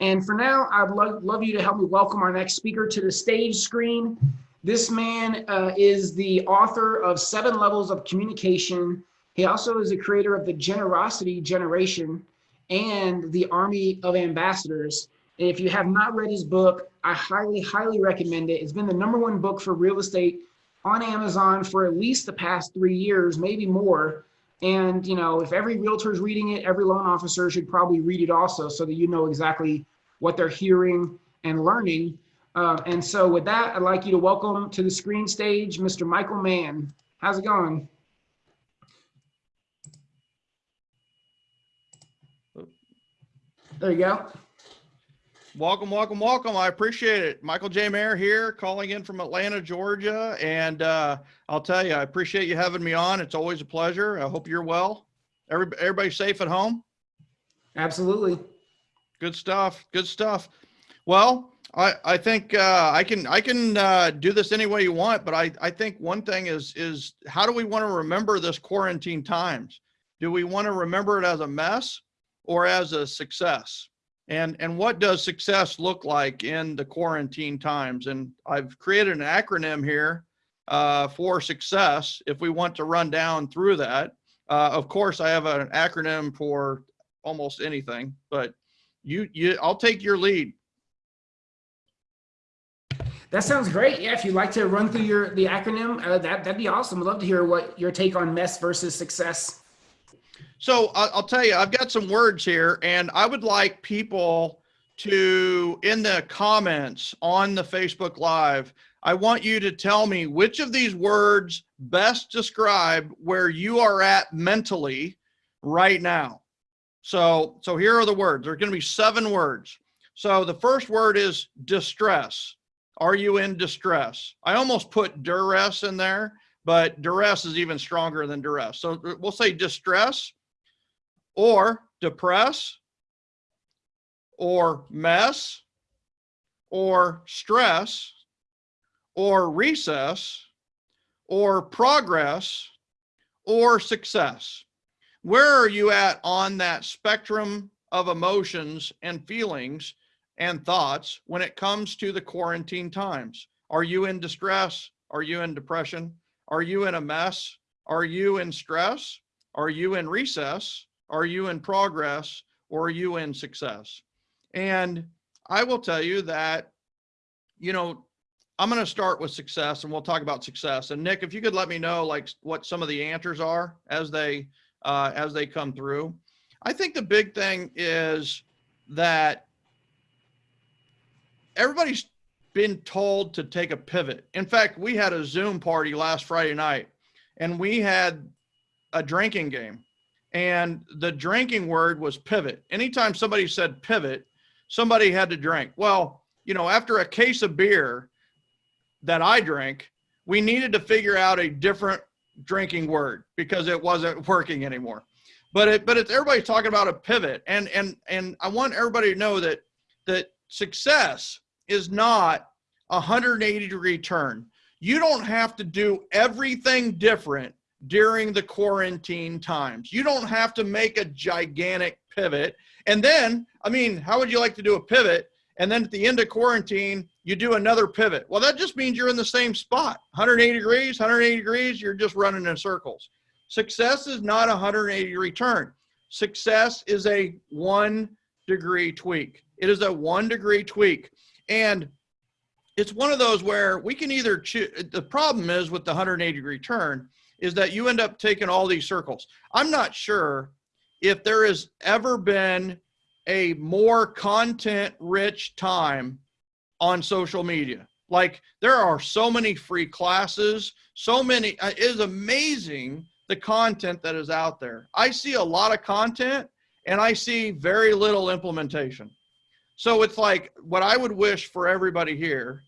And for now, I'd love, love you to help me welcome our next speaker to the stage screen. This man uh, is the author of Seven Levels of Communication. He also is the creator of the Generosity Generation and the Army of Ambassadors. And if you have not read his book, I highly, highly recommend it. It's been the number one book for real estate on Amazon for at least the past three years, maybe more. And, you know, if every realtor is reading it, every loan officer should probably read it also so that you know exactly what they're hearing and learning. Uh, and so with that, I'd like you to welcome to the screen stage, Mr. Michael Mann. How's it going? There you go. Welcome, welcome, welcome. I appreciate it. Michael J. Maher here, calling in from Atlanta, Georgia. And uh, I'll tell you, I appreciate you having me on. It's always a pleasure. I hope you're well. Every, everybody safe at home? Absolutely. Good stuff. Good stuff. Well, I, I think uh, I can I can uh, do this any way you want, but I, I think one thing is is how do we want to remember this quarantine times? Do we want to remember it as a mess or as a success? And, and what does success look like in the quarantine times? And I've created an acronym here uh, for success if we want to run down through that. Uh, of course, I have an acronym for almost anything, but you, you, I'll take your lead. That sounds great. Yeah, if you'd like to run through your the acronym, uh, that that'd be awesome. I'd love to hear what your take on mess versus success. So I'll tell you, I've got some words here and I would like people to, in the comments on the Facebook Live, I want you to tell me which of these words best describe where you are at mentally right now. So, so here are the words. There's going to be seven words. So the first word is distress. Are you in distress? I almost put duress in there, but duress is even stronger than duress. So we'll say distress or depress or mess or stress or recess or progress or success. Where are you at on that spectrum of emotions and feelings and thoughts when it comes to the quarantine times? Are you in distress? Are you in depression? Are you in a mess? Are you in stress? Are you in recess? Are you in progress or are you in success? And I will tell you that, you know, I'm going to start with success and we'll talk about success. And Nick, if you could let me know like what some of the answers are as they, uh, as they come through. I think the big thing is that everybody's been told to take a pivot. In fact, we had a Zoom party last Friday night and we had a drinking game and the drinking word was pivot. Anytime somebody said pivot, somebody had to drink. Well, you know, after a case of beer that I drank, we needed to figure out a different drinking word because it wasn't working anymore. But it, but it's everybody's talking about a pivot, and and and I want everybody to know that that success is not a 180 degree turn. You don't have to do everything different during the quarantine times. You don't have to make a gigantic pivot. And then, I mean, how would you like to do a pivot? And then at the end of quarantine, you do another pivot. Well, that just means you're in the same spot, 180 degrees, 180 degrees, you're just running in circles. Success is not a 180 degree turn. Success is a one degree tweak. It is a one degree tweak. And it's one of those where we can either choose, the problem is with the 180 degree turn is that you end up taking all these circles. I'm not sure if there has ever been a more content rich time on social media. Like there are so many free classes, so many, uh, it is amazing the content that is out there. I see a lot of content and I see very little implementation. So it's like what I would wish for everybody here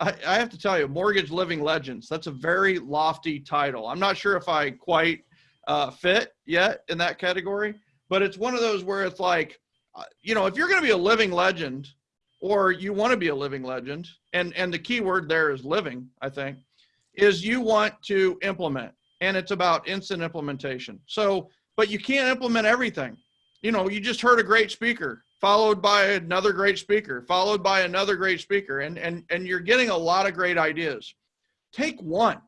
I, I have to tell you, Mortgage Living Legends, that's a very lofty title. I'm not sure if I quite uh, fit yet in that category, but it's one of those where it's like, uh, you know, if you're going to be a living legend or you want to be a living legend, and, and the key word there is living, I think, is you want to implement and it's about instant implementation. So, but you can't implement everything. You know, you just heard a great speaker followed by another great speaker, followed by another great speaker. And, and, and you're getting a lot of great ideas. Take one,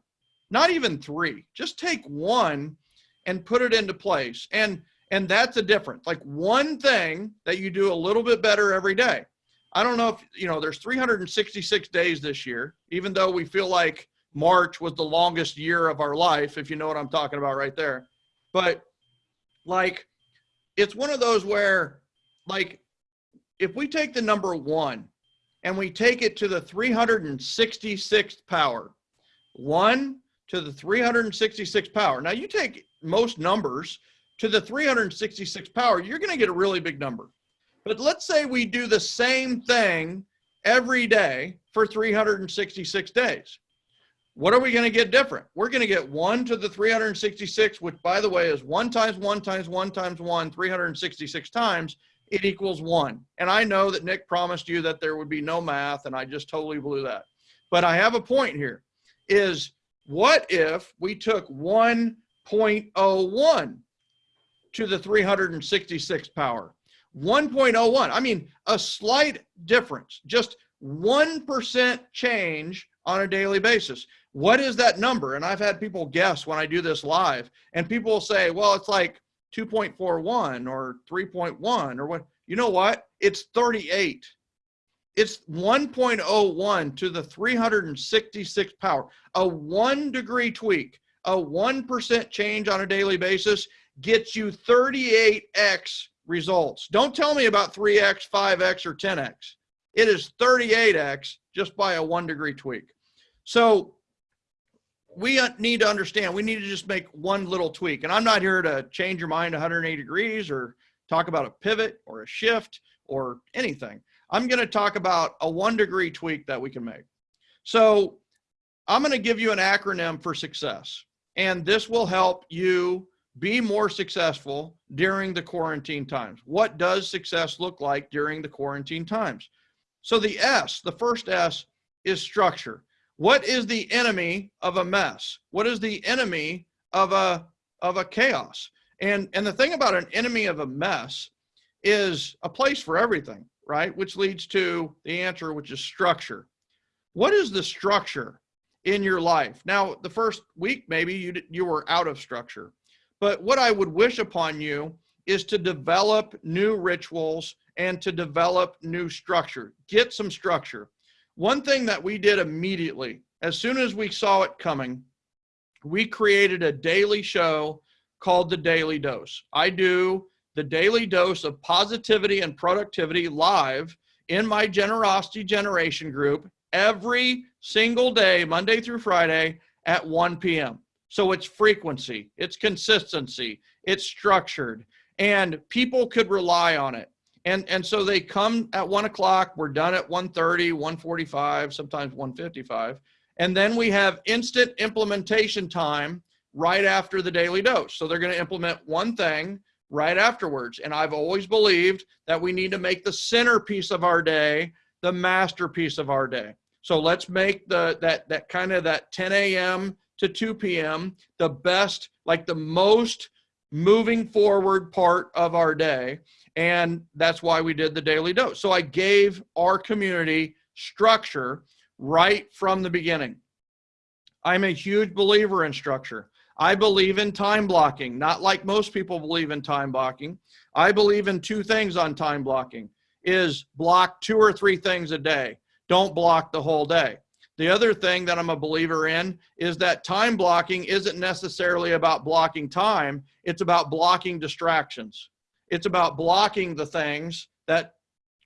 not even three, just take one and put it into place. And, and that's a difference. Like one thing that you do a little bit better every day. I don't know if, you know, there's 366 days this year, even though we feel like March was the longest year of our life, if you know what I'm talking about right there. But like, it's one of those where like, if we take the number one and we take it to the 366th power, one to the 366th power. Now you take most numbers to the 366th power, you're going to get a really big number. But let's say we do the same thing every day for 366 days. What are we going to get different? We're going to get one to the 366, which by the way is one times one times one times one, 366 times, it equals one. And I know that Nick promised you that there would be no math and I just totally blew that. But I have a point here is what if we took 1.01 to the 366th power? 1.01. I mean, a slight difference, just 1% change on a daily basis. What is that number? And I've had people guess when I do this live, and people will say, well, it's like 2.41 or 3.1 or what. You know what? It's 38. It's 1.01 to the 366th power. A one degree tweak, a 1% change on a daily basis gets you 38x results. Don't tell me about 3x, 5x, or 10x. It is 38x just by a one degree tweak. So we need to understand, we need to just make one little tweak. And I'm not here to change your mind 180 degrees or talk about a pivot or a shift or anything. I'm going to talk about a one degree tweak that we can make. So I'm going to give you an acronym for success. And this will help you be more successful during the quarantine times. What does success look like during the quarantine times? So the S, the first S is structure. What is the enemy of a mess? What is the enemy of a of a chaos? And and the thing about an enemy of a mess is a place for everything, right? Which leads to the answer, which is structure. What is the structure in your life? Now, the first week maybe you you were out of structure. But what I would wish upon you is to develop new rituals and to develop new structure. Get some structure. One thing that we did immediately, as soon as we saw it coming, we created a daily show called The Daily Dose. I do the daily dose of positivity and productivity live in my generosity generation group every single day, Monday through Friday at 1 p.m. So it's frequency, it's consistency, it's structured, and people could rely on it. And, and so they come at one o'clock, we're done at 1.30, 1.45, sometimes 1.55. And then we have instant implementation time right after the daily dose. So they're gonna implement one thing right afterwards. And I've always believed that we need to make the centerpiece of our day the masterpiece of our day. So let's make the that that kind of that 10 a.m to 2 p.m., the best, like the most moving forward part of our day. And that's why we did the daily dose. So I gave our community structure right from the beginning. I'm a huge believer in structure. I believe in time blocking, not like most people believe in time blocking. I believe in two things on time blocking is block two or three things a day. Don't block the whole day. The other thing that I'm a believer in is that time blocking isn't necessarily about blocking time. It's about blocking distractions. It's about blocking the things that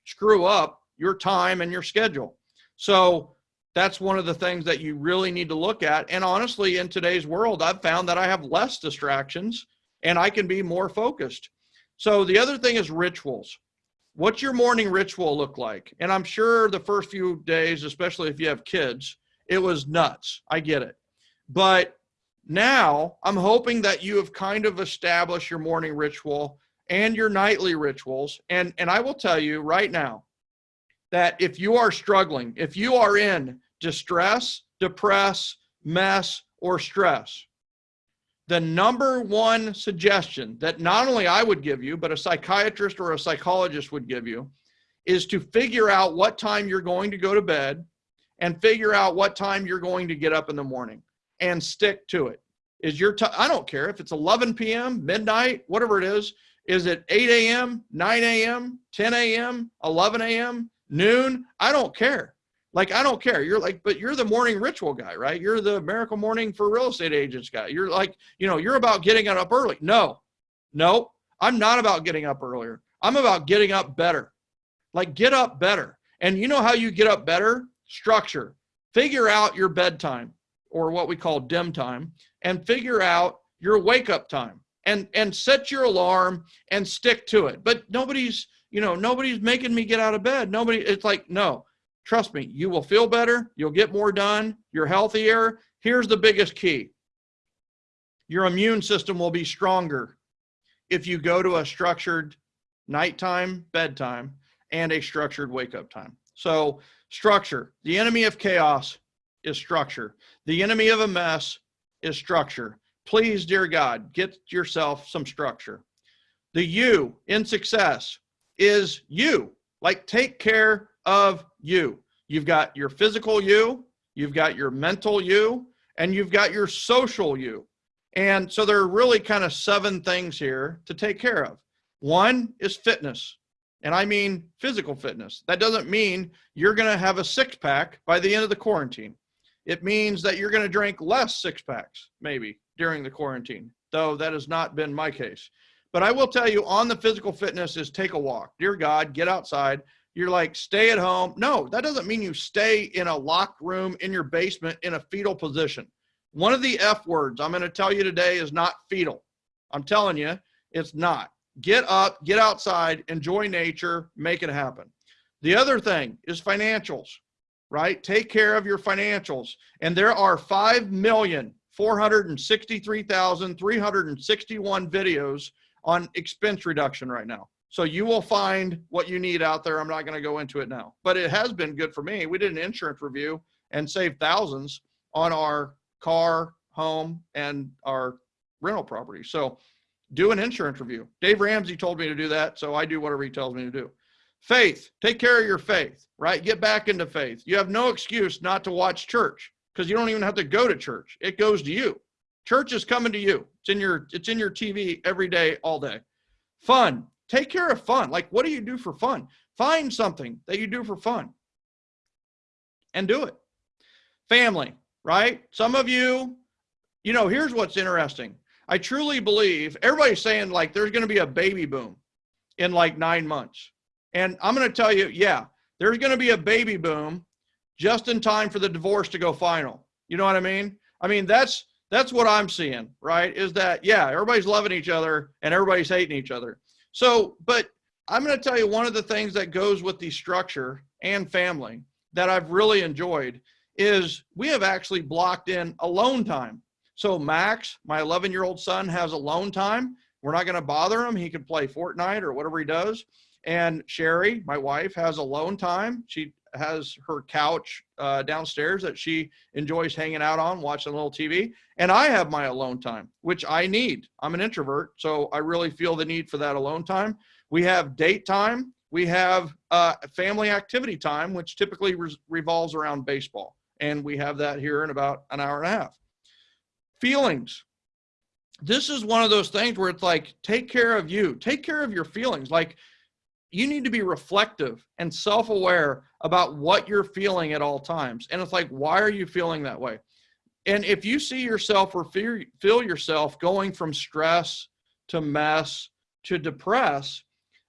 screw up your time and your schedule. So that's one of the things that you really need to look at. And honestly, in today's world, I've found that I have less distractions and I can be more focused. So the other thing is rituals what's your morning ritual look like? And I'm sure the first few days, especially if you have kids, it was nuts. I get it. But now I'm hoping that you have kind of established your morning ritual and your nightly rituals. And, and I will tell you right now that if you are struggling, if you are in distress, depress, mess, or stress, the number one suggestion that not only I would give you, but a psychiatrist or a psychologist would give you is to figure out what time you're going to go to bed and figure out what time you're going to get up in the morning and stick to it. Is your time, I don't care if it's 11 p.m., midnight, whatever it is. Is it 8 a.m., 9 a.m., 10 a.m., 11 a.m., noon? I don't care. Like, I don't care. You're like, but you're the morning ritual guy, right? You're the miracle morning for real estate agents guy. You're like, you know, you're about getting up early. No, no, I'm not about getting up earlier. I'm about getting up better. Like, get up better. And you know how you get up better? Structure. Figure out your bedtime or what we call dim time and figure out your wake up time and and set your alarm and stick to it. But nobody's you know nobody's making me get out of bed. Nobody it's like no trust me you will feel better. You'll get more done. You're healthier. Here's the biggest key. Your immune system will be stronger if you go to a structured nighttime bedtime and a structured wake up time. So structure. The enemy of chaos is structure. The enemy of a mess is structure please, dear God, get yourself some structure. The you in success is you. Like take care of you. You've got your physical you, you've got your mental you, and you've got your social you. And so there are really kind of seven things here to take care of. One is fitness. And I mean physical fitness. That doesn't mean you're going to have a six pack by the end of the quarantine. It means that you're going to drink less six packs, maybe during the quarantine, though that has not been my case. But I will tell you on the physical fitness is take a walk. Dear God, get outside. You're like, stay at home. No, that doesn't mean you stay in a locked room in your basement in a fetal position. One of the F words I'm going to tell you today is not fetal. I'm telling you, it's not. Get up, get outside, enjoy nature, make it happen. The other thing is financials, right? Take care of your financials. And there are 5 million 463,361 videos on expense reduction right now. So you will find what you need out there. I'm not going to go into it now, but it has been good for me. We did an insurance review and saved thousands on our car, home, and our rental property. So do an insurance review. Dave Ramsey told me to do that. So I do whatever he tells me to do. Faith, take care of your faith, right? Get back into faith. You have no excuse not to watch church because you don't even have to go to church. It goes to you. Church is coming to you. It's in your it's in your TV every day, all day. Fun. Take care of fun. Like what do you do for fun? Find something that you do for fun and do it. Family, right? Some of you, you know, here's what's interesting. I truly believe everybody's saying like there's going to be a baby boom in like 9 months. And I'm going to tell you, yeah, there's going to be a baby boom just in time for the divorce to go final. You know what I mean? I mean, that's that's what I'm seeing, right? Is that yeah, everybody's loving each other and everybody's hating each other. So, but I'm going to tell you one of the things that goes with the structure and family that I've really enjoyed is we have actually blocked in alone time. So Max, my 11 year old son has alone time. We're not going to bother him. He can play Fortnite or whatever he does. And Sherry, my wife, has alone time. She has her couch uh, downstairs that she enjoys hanging out on, watching a little TV. And I have my alone time, which I need. I'm an introvert, so I really feel the need for that alone time. We have date time. We have uh, family activity time, which typically re revolves around baseball. And we have that here in about an hour and a half. Feelings. This is one of those things where it's like, take care of you, take care of your feelings. Like, you need to be reflective and self-aware about what you're feeling at all times. And it's like, why are you feeling that way? And if you see yourself or feel, yourself going from stress to mess to depress,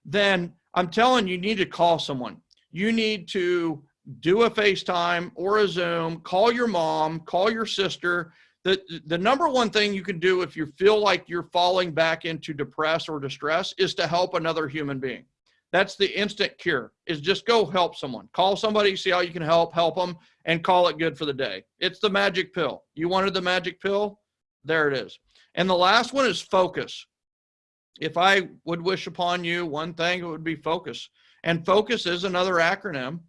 then I'm telling you, you need to call someone. You need to do a FaceTime or a Zoom, call your mom, call your sister. The, the number one thing you can do if you feel like you're falling back into depress or distress is to help another human being. That's the instant cure is just go help someone. Call somebody, see how you can help, help them and call it good for the day. It's the magic pill. You wanted the magic pill? There it is. And the last one is focus. If I would wish upon you one thing, it would be focus. And focus is another acronym.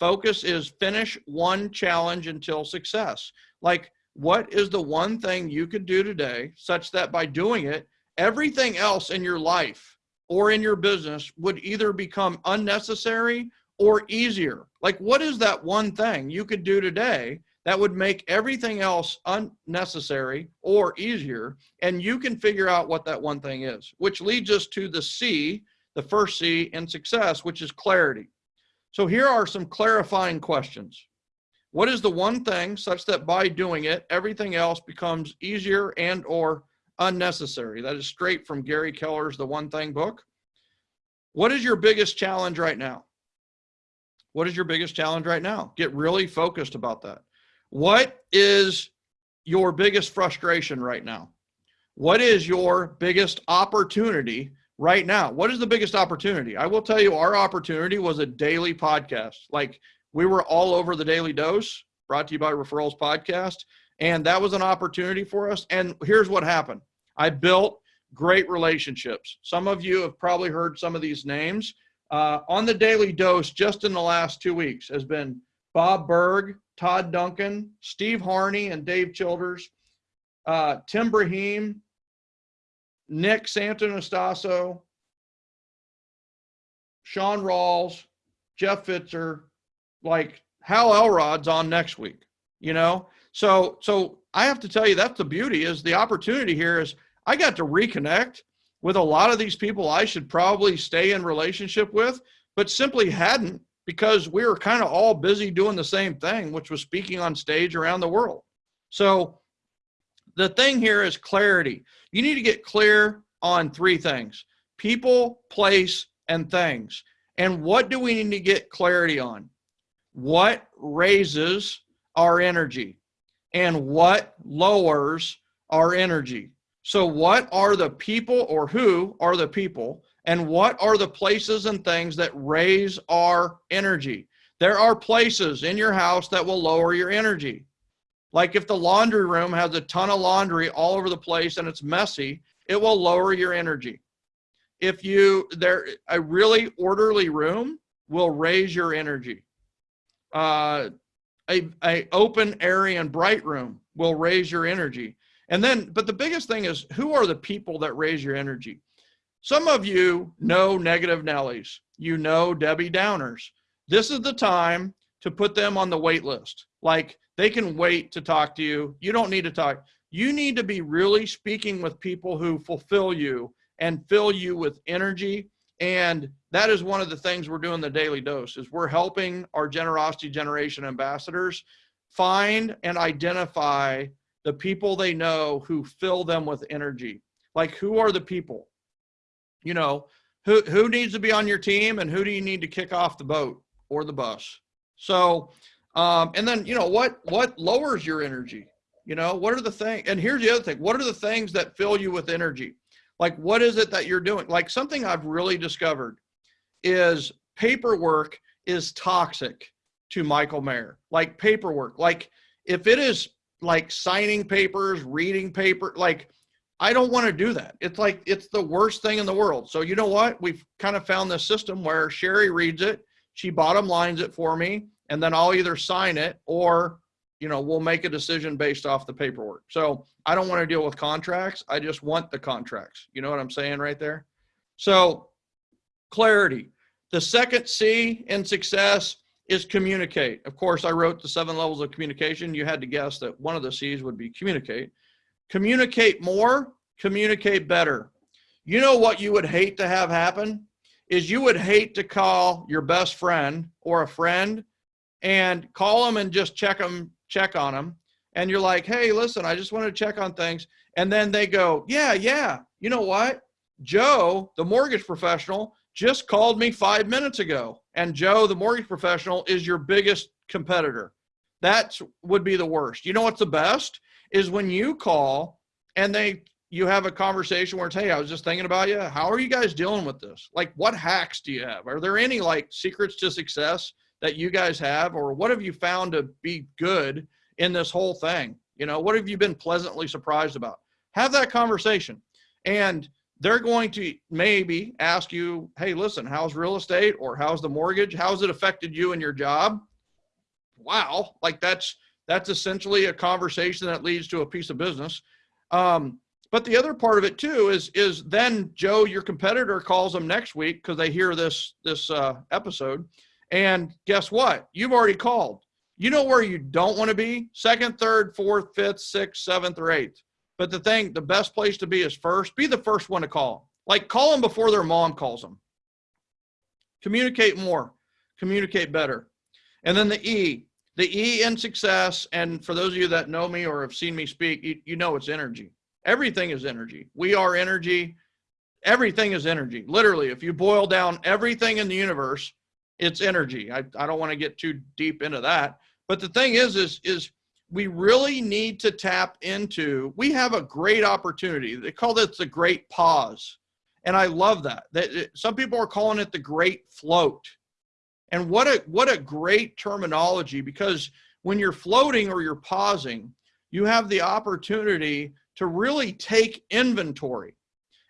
Focus is finish one challenge until success. Like what is the one thing you could do today such that by doing it, everything else in your life or in your business would either become unnecessary or easier? Like, what is that one thing you could do today that would make everything else unnecessary or easier? And you can figure out what that one thing is, which leads us to the C, the first C in success, which is clarity. So here are some clarifying questions. What is the one thing such that by doing it, everything else becomes easier and or unnecessary? That is straight from Gary Keller's The One Thing book. What is your biggest challenge right now? What is your biggest challenge right now? Get really focused about that. What is your biggest frustration right now? What is your biggest opportunity right now? What is the biggest opportunity? I will tell you, our opportunity was a daily podcast. Like we were all over the Daily Dose, brought to you by Referrals Podcast. And that was an opportunity for us. And here's what happened I built great relationships. Some of you have probably heard some of these names. Uh, on the Daily Dose, just in the last two weeks, has been Bob Burg, Todd Duncan, Steve Harney, and Dave Childers, uh, Tim Brahim, Nick Santonastasso, Sean Rawls, Jeff Fitzer, like Hal Elrod's on next week, you know? So, so I have to tell you, that's the beauty is the opportunity here is I got to reconnect with a lot of these people I should probably stay in relationship with, but simply hadn't because we were kind of all busy doing the same thing, which was speaking on stage around the world. So the thing here is clarity. You need to get clear on three things, people, place, and things. And what do we need to get clarity on? What raises our energy and what lowers our energy? So what are the people or who are the people and what are the places and things that raise our energy? There are places in your house that will lower your energy. Like if the laundry room has a ton of laundry all over the place and it's messy, it will lower your energy. If you, there, a really orderly room will raise your energy. Uh, a, a open, airy, and bright room will raise your energy. And then, but the biggest thing is who are the people that raise your energy? Some of you know negative Nellies. You know Debbie Downers. This is the time to put them on the wait list. Like they can wait to talk to you. You don't need to talk. You need to be really speaking with people who fulfill you and fill you with energy. And that is one of the things we're doing the daily dose is we're helping our generosity generation ambassadors find and identify the people they know who fill them with energy. Like who are the people? You know, who who needs to be on your team and who do you need to kick off the boat or the bus? So um, and then you know what what lowers your energy? You know, what are the things? And here's the other thing: what are the things that fill you with energy? Like, what is it that you're doing? Like something I've really discovered is paperwork is toxic to Michael Maher. Like paperwork, like if it is like signing papers, reading paper, like I don't want to do that. It's like it's the worst thing in the world. So you know what? We've kind of found this system where Sherry reads it, she bottom lines it for me, and then I'll either sign it or you know we'll make a decision based off the paperwork. So I don't want to deal with contracts. I just want the contracts. You know what I'm saying right there? So clarity. The second C in success is communicate. Of course, I wrote the seven levels of communication. You had to guess that one of the C's would be communicate. Communicate more, communicate better. You know what you would hate to have happen is you would hate to call your best friend or a friend and call them and just check them, check on them. And you're like, hey, listen, I just want to check on things. And then they go, yeah, yeah. You know what? Joe, the mortgage professional, just called me five minutes ago. And Joe, the mortgage professional, is your biggest competitor. That would be the worst. You know what's the best? is when you call and they you have a conversation where it's hey i was just thinking about you how are you guys dealing with this like what hacks do you have are there any like secrets to success that you guys have or what have you found to be good in this whole thing you know what have you been pleasantly surprised about have that conversation and they're going to maybe ask you hey listen how's real estate or how's the mortgage how's it affected you and your job wow like that's That's essentially a conversation that leads to a piece of business. Um, but the other part of it too is is then Joe, your competitor, calls them next week because they hear this this uh, episode, and guess what? You've already called. You know where you don't want to be: second, third, fourth, fifth, sixth, seventh, or eighth. But the thing, the best place to be is first. Be the first one to call. Like call them before their mom calls them. Communicate more. Communicate better. And then the E, the E in success. And for those of you that know me or have seen me speak, you, you know it's energy. Everything is energy. We are energy. Everything is energy. Literally, if you boil down everything in the universe, it's energy. I, I don't want to get too deep into that. But the thing is, is, is we really need to tap into, we have a great opportunity. They call this the great pause. And I love that. That some people are calling it the great float. And what a what a great terminology because when you're floating or you're pausing, you have the opportunity to really take inventory.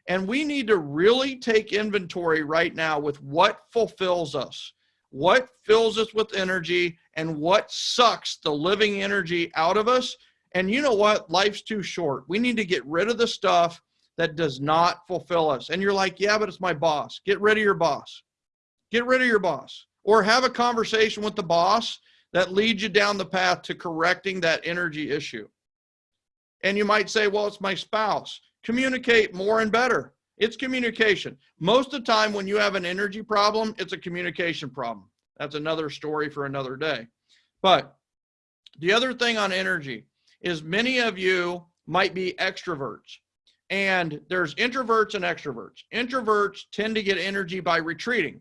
And we need to really take inventory right now with what fulfills us, what fills us with energy, and what sucks the living energy out of us. And you know what? Life's too short. We need to get rid of the stuff that does not fulfill us. And you're like, yeah, but it's my boss. Get rid of your boss. Get rid of your boss. Or have a conversation with the boss that leads you down the path to correcting that energy issue. And you might say, well, it's my spouse. Communicate more and better. It's communication. Most of the time when you have an energy problem, it's a communication problem. That's another story for another day. But the other thing on energy is many of you might be extroverts and there's introverts and extroverts. Introverts tend to get energy by retreating.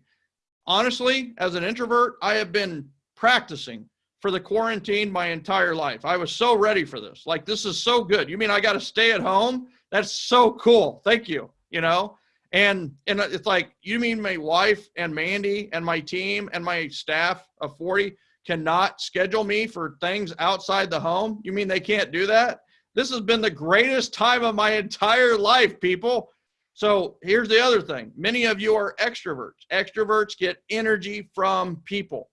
Honestly, as an introvert, I have been practicing for the quarantine my entire life. I was so ready for this. Like, this is so good. You mean I got to stay at home? That's so cool. Thank you. You know, and and it's like you mean my wife and Mandy and my team and my staff of 40 cannot schedule me for things outside the home? You mean they can't do that? This has been the greatest time of my entire life, people. So here's the other thing. Many of you are extroverts. Extroverts get energy from people.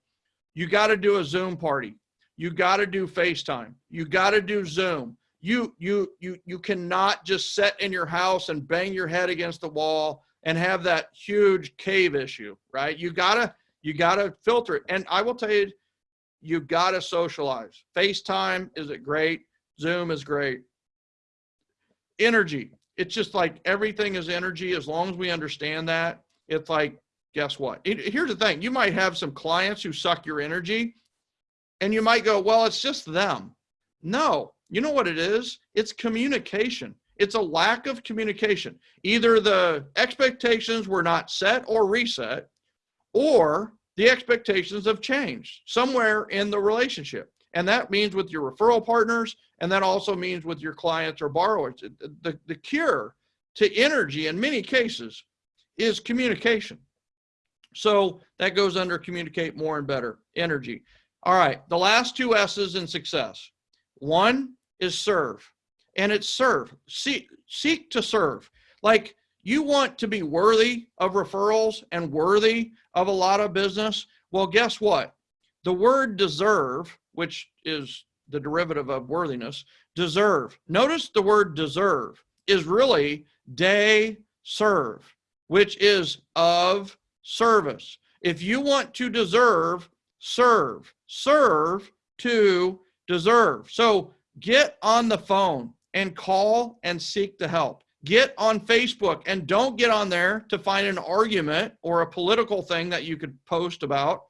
You got to do a Zoom party. You got to do FaceTime. You got to do Zoom. You you you you cannot just sit in your house and bang your head against the wall and have that huge cave issue, right? You got to you got to filter it. And I will tell you you got to socialize. FaceTime is it great? Zoom is great. Energy. It's just like everything is energy. As long as we understand that, it's like, guess what? It, here's the thing. You might have some clients who suck your energy and you might go, well, it's just them. No, you know what it is? It's communication. It's a lack of communication. Either the expectations were not set or reset, or the expectations have changed somewhere in the relationship. And that means with your referral partners, and that also means with your clients or borrowers. The, the cure to energy in many cases is communication. So that goes under communicate more and better, energy. All right, the last two S's in success. One is serve, and it's serve. Seek, seek to serve. Like you want to be worthy of referrals and worthy of a lot of business. Well, guess what? The word deserve, which is the derivative of worthiness, deserve. Notice the word deserve is really de serve, which is of service. If you want to deserve, serve. Serve to deserve. So get on the phone and call and seek the help. Get on Facebook and don't get on there to find an argument or a political thing that you could post about,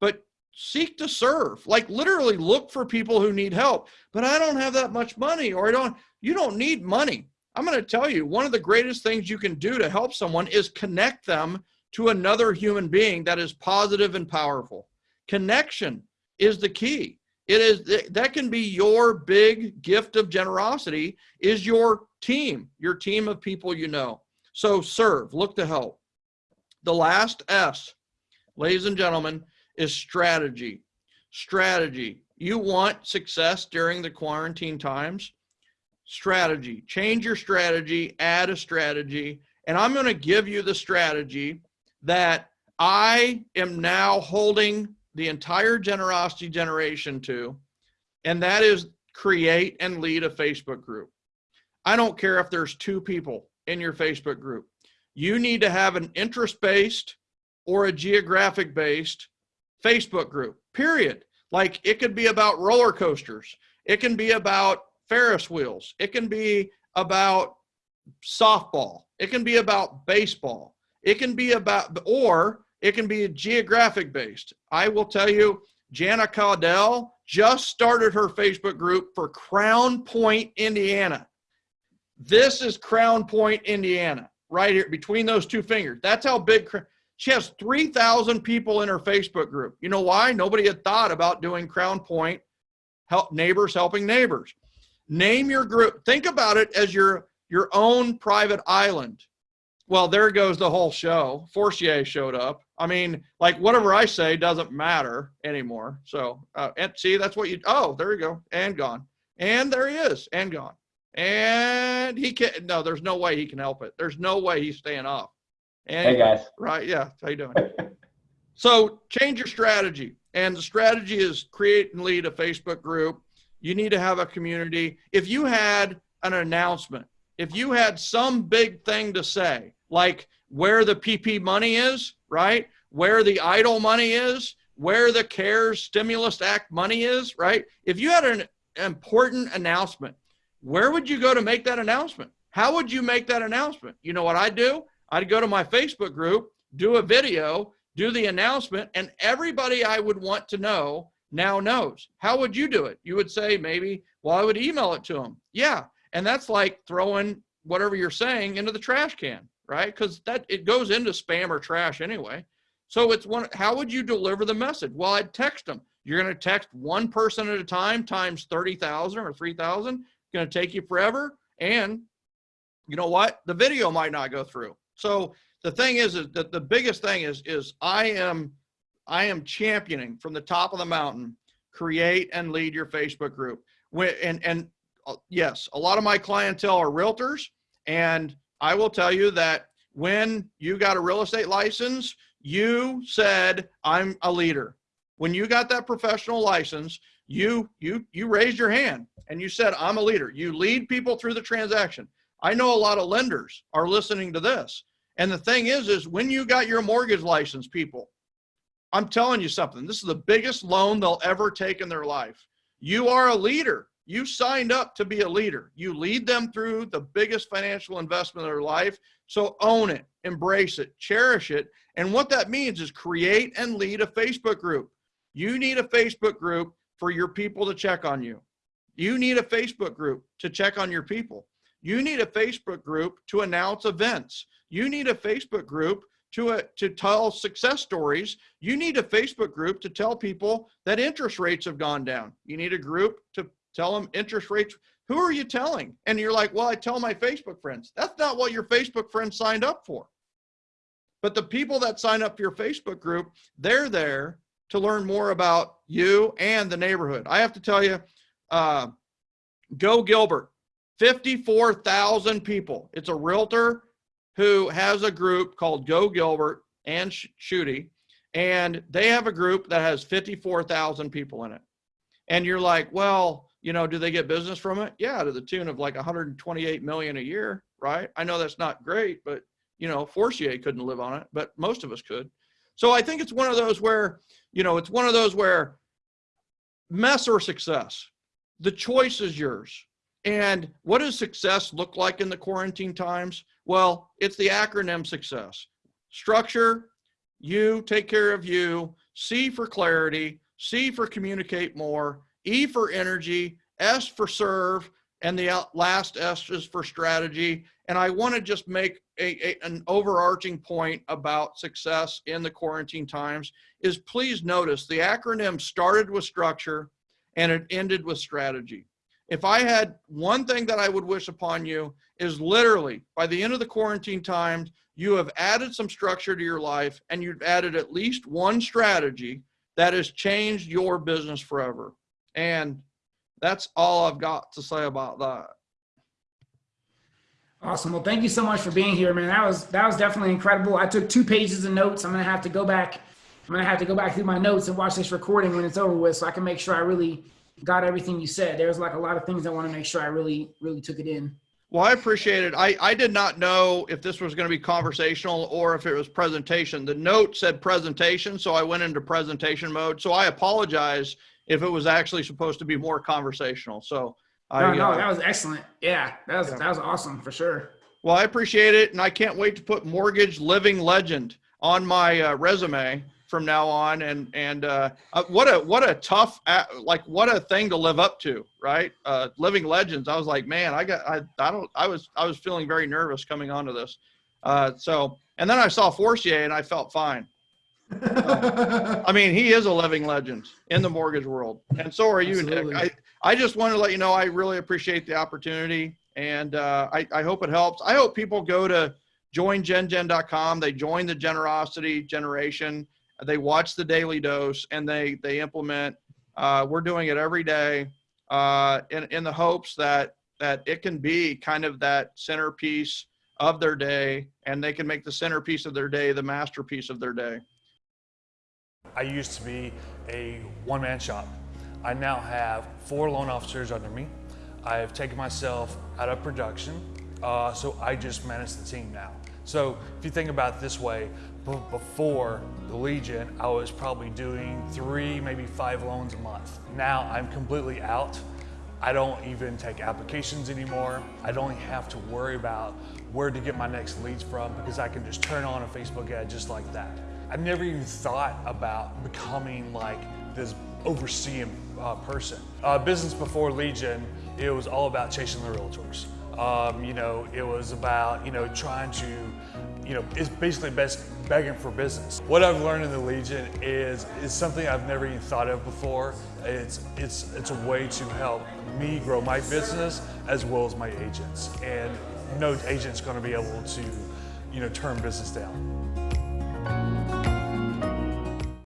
but seek to serve. Like literally look for people who need help. But i don't have that much money or i don't you don't need money. I'm going to tell you one of the greatest things you can do to help someone is connect them to another human being that is positive and powerful. Connection is the key it is that can be your big gift of generosity is your team your team of people you know so serve look to help the last s ladies and gentlemen is strategy. Strategy. You want success during the quarantine times? Strategy. Change your strategy, add a strategy. And I'm going to give you the strategy that I am now holding the entire generosity generation to and that is create and lead a Facebook group. I don't care if there's two people in your Facebook group. You need to have an interest-based or a geographic-based Facebook group, period. Like it could be about roller coasters. It can be about Ferris wheels. It can be about softball. It can be about baseball. It can be about, or it can be geographic based. I will tell you, Jana Caudill just started her Facebook group for Crown Point, Indiana. This is Crown Point, Indiana, right here between those two fingers. That's how big she has 3,000 people in her Facebook group. You know why? Nobody had thought about doing Crown Point, help neighbors helping neighbors. Name your group. Think about it as your your own private island. Well, there goes the whole show. Forcier showed up. I mean, like whatever I say doesn't matter anymore. So, uh, and see, that's what you, oh, there you go. And gone. And there he is and gone. And he can't, no, there's no way he can help it. There's no way he's staying off. And, Hey guys. Right. Yeah. How you doing? so change your strategy. And the strategy is create and lead a Facebook group. You need to have a community. If you had an announcement, if you had some big thing to say, like where the PP money is, right? Where the idle money is, where the CARES Stimulus Act money is, right? If you had an important announcement, where would you go to make that announcement? How would you make that announcement? You know what I'd do? I'd go to my Facebook group, do a video, do the announcement, and everybody I would want to know now knows. How would you do it? You would say maybe, well, I would email it to them. Yeah. And that's like throwing whatever you're saying into the trash can, right? Because that it goes into spam or trash anyway. So it's one, how would you deliver the message? Well, I'd text them. You're going to text one person at a time times 30,000 or 3,000. Going to take you forever. And you know what? The video might not go through. So the thing is, is that the biggest thing is, is I am, I am championing from the top of the mountain, create and lead your Facebook group. When, and, and uh, yes, a lot of my clientele are realtors. And I will tell you that when you got a real estate license, you said, I'm a leader. When you got that professional license, you, you, you raised your hand and you said, I'm a leader. You lead people through the transaction. I know a lot of lenders are listening to this. And the thing is, is when you got your mortgage license, people, I'm telling you something, this is the biggest loan they'll ever take in their life. You are a leader. You signed up to be a leader. You lead them through the biggest financial investment of their life. So own it, embrace it, cherish it. And what that means is create and lead a Facebook group. You need a Facebook group for your people to check on you. You need a Facebook group to check on your people. You need a Facebook group to announce events. You need a Facebook group to, uh, to tell success stories. You need a Facebook group to tell people that interest rates have gone down. You need a group to tell them interest rates. Who are you telling? And you're like, well, I tell my Facebook friends. That's not what your Facebook friends signed up for. But the people that sign up for your Facebook group, they're there to learn more about you and the neighborhood. I have to tell you, uh, Go Gilbert, 54,000 people. It's a realtor who has a group called Go Gilbert and Shooty, and they have a group that has 54,000 people in it. And you're like, well, you know, do they get business from it? Yeah, to the tune of like 128 million a year, right? I know that's not great, but you know, Forcier couldn't live on it, but most of us could. So I think it's one of those where, you know, it's one of those where mess or success, the choice is yours. And what does success look like in the quarantine times? Well, it's the acronym success. Structure, you take care of you, C for clarity, C for communicate more, E for energy, S for serve, and the last S is for strategy. And I want to just make a, a, an overarching point about success in the quarantine times is please notice the acronym started with structure and it ended with strategy. If I had one thing that I would wish upon you is literally by the end of the quarantine times, you have added some structure to your life and you've added at least one strategy that has changed your business forever. And that's all I've got to say about that. Awesome. Well, thank you so much for being here, man. That was that was definitely incredible. I took two pages of notes. I'm gonna have to go back. I'm gonna have to go back through my notes and watch this recording when it's over with, so I can make sure I really got everything you said. There's like a lot of things I want to make sure I really, really took it in. Well, I appreciate it. I, I did not know if this was going to be conversational or if it was presentation. The note said presentation, so I went into presentation mode. So I apologize if it was actually supposed to be more conversational. So I, No, no, uh, that was excellent. Yeah, that was Yeah. that was awesome for sure. well, I appreciate it, and I can't wait to put mortgage living legend on my uh, resume from now on. And and uh, uh, what a what a tough uh, like what a thing to live up to, right? Uh, living legends. I was like, man, I got I I don't I was I was feeling very nervous coming onto this. Uh, so and then I saw Forcier and I felt fine. I mean, he is a living legend in the mortgage world, and so are you, Absolutely. Nick. I, I just want to let you know I really appreciate the opportunity, and uh, I, I hope it helps. I hope people go to joingengen.com. They join the generosity generation. They watch the daily dose, and they they implement. Uh, we're doing it every day, uh, in in the hopes that that it can be kind of that centerpiece of their day, and they can make the centerpiece of their day the masterpiece of their day. I used to be a one-man shop. I now have four loan officers under me. I have taken myself out of production, uh, so I just manage the team now. So if you think about it this way, b- before the Legion, I was probably doing three, maybe five loans a month. Now I'm completely out. I don't even take applications anymore. I don't have to worry about where to get my next leads from because I can just turn on a Facebook ad just like that. I never even thought about becoming like this overseeing uh, person. Uh, business before Legion, it was all about chasing the realtors. Um, you know, it was about, you know, trying to, you know, it's basically best begging for business. What I've learned in the Legion is, is something I've never even thought of before. It's, it's, it's a way to help me grow my business as well as my agents. And no agent's gonna be able to, you know, turn business down.